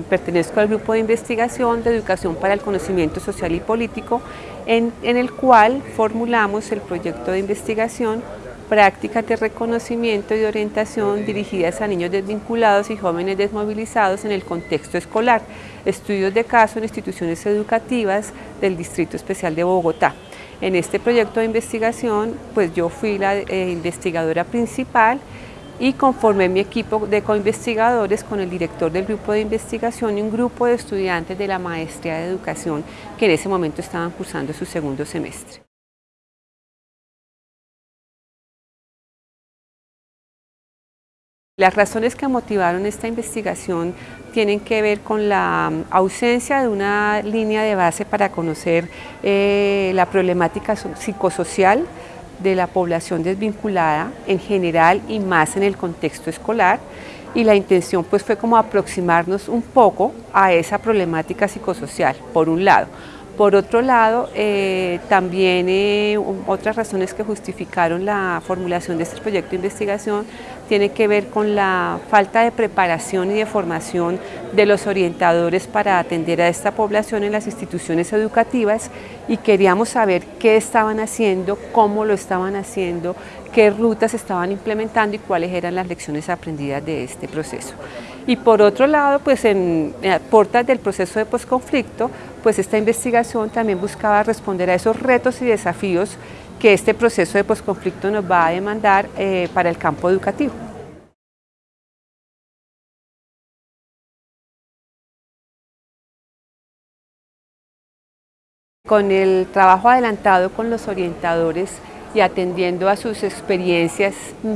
Pertenezco al grupo de investigación de educación para el conocimiento social y político, en, el cual formulamos el proyecto de investigación prácticas de reconocimiento y orientación dirigidas a niños desvinculados y jóvenes desmovilizados en el contexto escolar, estudios de caso en instituciones educativas del Distrito Especial de Bogotá. En este proyecto de investigación, pues yo fui la eh, investigadora principal y conformé mi equipo de coinvestigadores con el director del grupo de investigación y un grupo de estudiantes de la maestría de educación que en ese momento estaban cursando su segundo semestre. Las razones que motivaron esta investigación tienen que ver con la ausencia de una línea de base para conocer eh, la problemática psicosocial de la población desvinculada en general y más en el contexto escolar y la intención pues fue como aproximarnos un poco a esa problemática psicosocial, por un lado. Por otro lado, eh, también eh, otras razones que justificaron la formulación de este proyecto de investigación tiene que ver con la falta de preparación y de formación de los orientadores para atender a esta población en las instituciones educativas y queríamos saber qué estaban haciendo, cómo lo estaban haciendo, qué rutas estaban implementando y cuáles eran las lecciones aprendidas de este proceso. Y por otro lado, pues en, portas del proceso de posconflicto, pues esta investigación también buscaba responder a esos retos y desafíos que este proceso de posconflicto nos va a demandar eh, para el campo educativo. Con el trabajo adelantado con los orientadores y atendiendo a sus experiencias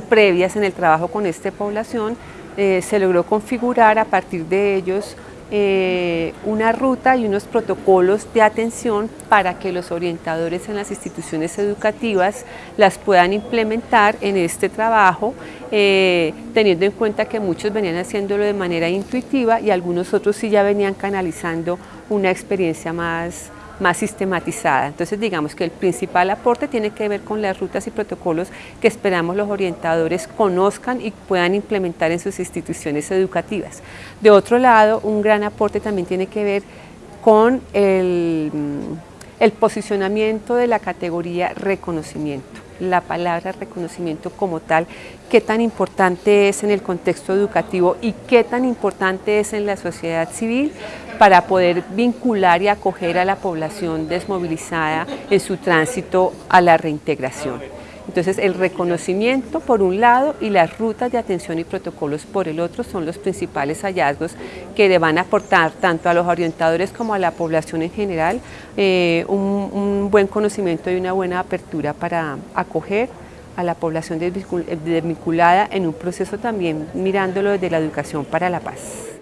previas en el trabajo con esta población, eh, se logró configurar a partir de ellos eh, una ruta y unos protocolos de atención para que los orientadores en las instituciones educativas las puedan implementar en este trabajo, eh, teniendo en cuenta que muchos venían haciéndolo de manera intuitiva y algunos otros sí ya venían canalizando una experiencia más, más sistematizada. Entonces digamos que el principal aporte tiene que ver con las rutas y protocolos que esperamos los orientadores conozcan y puedan implementar en sus instituciones educativas. De otro lado, un gran aporte también tiene que ver con el, el posicionamiento de la categoría reconocimiento la palabra reconocimiento como tal, qué tan importante es en el contexto educativo y qué tan importante es en la sociedad civil para poder vincular y acoger a la población desmovilizada en su tránsito a la reintegración. Entonces el reconocimiento por un lado y las rutas de atención y protocolos por el otro son los principales hallazgos que van a aportar tanto a los orientadores como a la población en general eh, un, un buen conocimiento y una buena apertura para acoger a la población desvinculada en un proceso también mirándolo desde la educación para la paz.